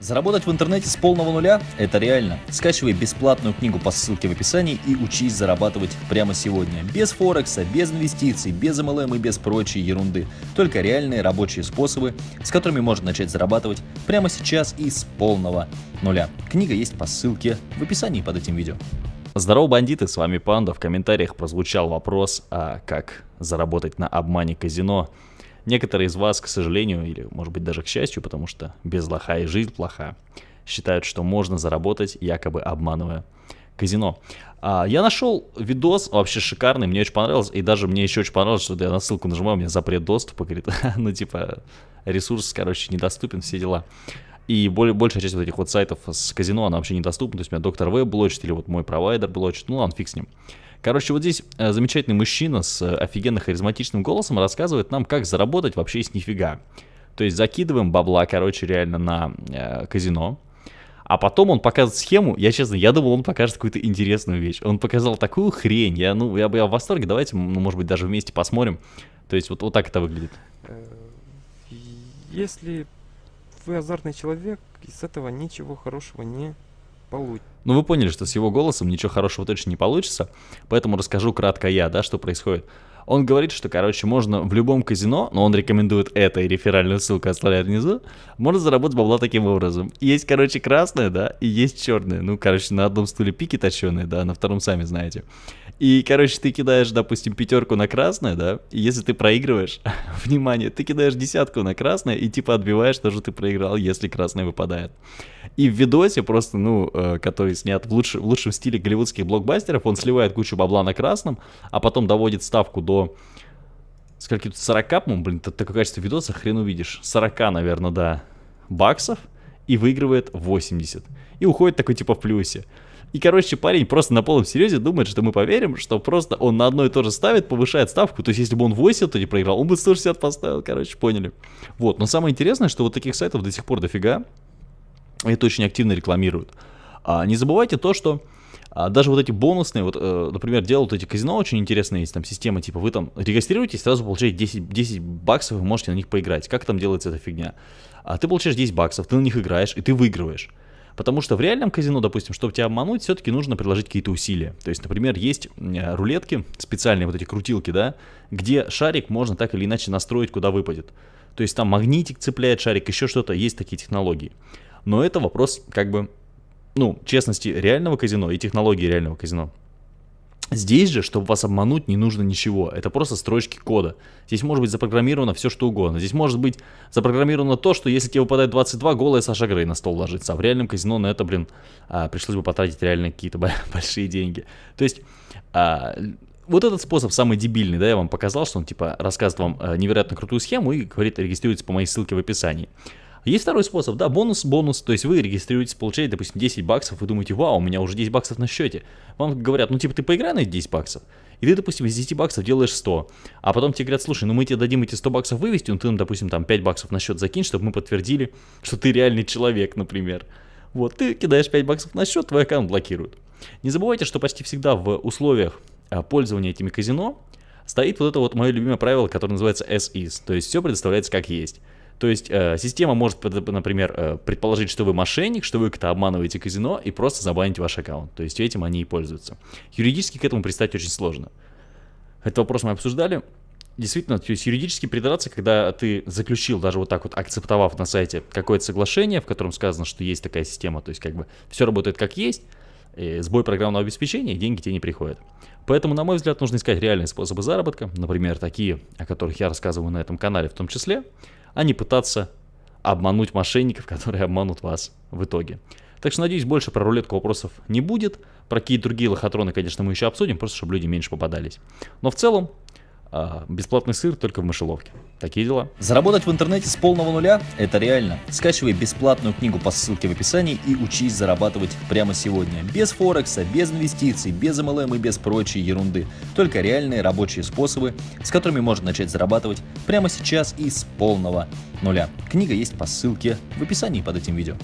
Заработать в интернете с полного нуля – это реально. Скачивай бесплатную книгу по ссылке в описании и учись зарабатывать прямо сегодня. Без Форекса, без инвестиций, без MLM и без прочей ерунды. Только реальные рабочие способы, с которыми можно начать зарабатывать прямо сейчас и с полного нуля. Книга есть по ссылке в описании под этим видео. Здорово, бандиты, с вами Панда. В комментариях прозвучал вопрос, а как заработать на обмане казино. Некоторые из вас, к сожалению, или может быть даже к счастью, потому что без лоха и жизнь плоха, считают, что можно заработать, якобы обманывая казино. А, я нашел видос, вообще шикарный, мне очень понравилось, и даже мне еще очень понравилось, что я на ссылку нажимаю, у меня запрет доступа, говорит, ну типа ресурс, короче, недоступен, все дела. И более, большая часть вот этих вот сайтов с казино, она вообще недоступна, то есть у меня доктор Веб блочит, или вот мой провайдер блочит, ну ладно, фиг с ним. Короче, вот здесь э, замечательный мужчина с э, офигенно харизматичным голосом рассказывает нам, как заработать вообще с нифига. То есть закидываем бабла, короче, реально на э, казино. А потом он показывает схему, я честно, я думал, он покажет какую-то интересную вещь. Он показал такую хрень, я, ну, я, я в восторге, давайте, ну, может быть, даже вместе посмотрим. То есть вот, вот так это выглядит. Э, если вы азартный человек, из этого ничего хорошего не получится. Ну вы поняли, что с его голосом ничего хорошего точно не получится, поэтому расскажу кратко я, да, что происходит. Он говорит, что, короче, можно в любом казино, но он рекомендует это, и реферальную ссылку оставляет внизу, можно заработать бабла таким образом. Есть, короче, красное, да, и есть черное. Ну, короче, на одном стуле пики точеные, да, на втором сами знаете. И, короче, ты кидаешь, допустим, пятерку на красное, да, и если ты проигрываешь, внимание, ты кидаешь десятку на красное и типа отбиваешь то, что ты проиграл, если красное выпадает. И в видосе просто, ну, э, который снят в, лучш, в лучшем стиле голливудских блокбастеров, он сливает кучу бабла на красном, а потом доводит ставку до... Скольки тут 40, ну, блин, такое качество видоса хрен увидишь. 40, наверное, да, баксов и выигрывает 80. И уходит такой типа в плюсе. И, короче, парень просто на полном серьезе думает, что мы поверим, что просто он на одно и то же ставит, повышает ставку. То есть, если бы он 80, то не проиграл, он бы 160 поставил, короче, поняли. Вот, но самое интересное, что вот таких сайтов до сих пор дофига. Это очень активно рекламируют. А, не забывайте то, что а, даже вот эти бонусные, вот, э, например, делают эти казино, очень интересная есть там система, типа вы там регистрируетесь, сразу получаете 10, 10 баксов, вы можете на них поиграть. Как там делается эта фигня? А ты получаешь 10 баксов, ты на них играешь, и ты выигрываешь. Потому что в реальном казино, допустим, чтобы тебя обмануть, все-таки нужно приложить какие-то усилия. То есть, например, есть э, рулетки, специальные вот эти крутилки, да, где шарик можно так или иначе настроить, куда выпадет. То есть там магнитик цепляет шарик, еще что-то, есть такие технологии. Но это вопрос, как бы, ну, честности реального казино и технологии реального казино. Здесь же, чтобы вас обмануть, не нужно ничего. Это просто строчки кода. Здесь может быть запрограммировано все, что угодно. Здесь может быть запрограммировано то, что если тебе выпадает 22, голая Саша Грей на стол ложится. А в реальном казино на это, блин, а, пришлось бы потратить реально какие-то большие деньги. То есть... А, вот этот способ самый дебильный, да, я вам показал, что он типа рассказывает вам а, невероятно крутую схему и говорит, регистрируйтесь по моей ссылке в описании. Есть второй способ, да, бонус, бонус, то есть вы регистрируетесь, получаете, допустим, 10 баксов, вы думаете, вау, у меня уже 10 баксов на счете. Вам говорят, ну типа ты поиграй на эти 10 баксов, и ты, допустим, из 10 баксов делаешь 100, а потом тебе говорят, слушай, ну мы тебе дадим эти 100 баксов вывести, ну ты нам, допустим, там 5 баксов на счет закинь, чтобы мы подтвердили, что ты реальный человек, например. Вот, ты кидаешь 5 баксов на счет, твой аккаунт блокируют. Не забывайте, что почти всегда в условиях а, пользования этими казино стоит вот это вот мое любимое правило, которое называется as is, то есть все предоставляется как есть. То есть э, система может, например, э, предположить, что вы мошенник, что вы как-то обманываете казино и просто забанить ваш аккаунт. То есть этим они и пользуются. Юридически к этому пристать очень сложно. Этот вопрос мы обсуждали. Действительно, то есть юридически придраться, когда ты заключил, даже вот так вот акцептовав на сайте какое-то соглашение, в котором сказано, что есть такая система, то есть как бы все работает как есть, сбой программного обеспечения, деньги тебе не приходят. Поэтому, на мой взгляд, нужно искать реальные способы заработка, например, такие, о которых я рассказываю на этом канале в том числе, а не пытаться обмануть мошенников, которые обманут вас в итоге. Так что, надеюсь, больше про рулетку вопросов не будет. Про какие другие лохотроны, конечно, мы еще обсудим, просто чтобы люди меньше попадались. Но в целом, а, бесплатный сыр только в мышеловке. Такие дела. Заработать в интернете с полного нуля – это реально. Скачивай бесплатную книгу по ссылке в описании и учись зарабатывать прямо сегодня. Без Форекса, без инвестиций, без MLM и без прочей ерунды. Только реальные рабочие способы, с которыми можно начать зарабатывать прямо сейчас и с полного нуля. Книга есть по ссылке в описании под этим видео.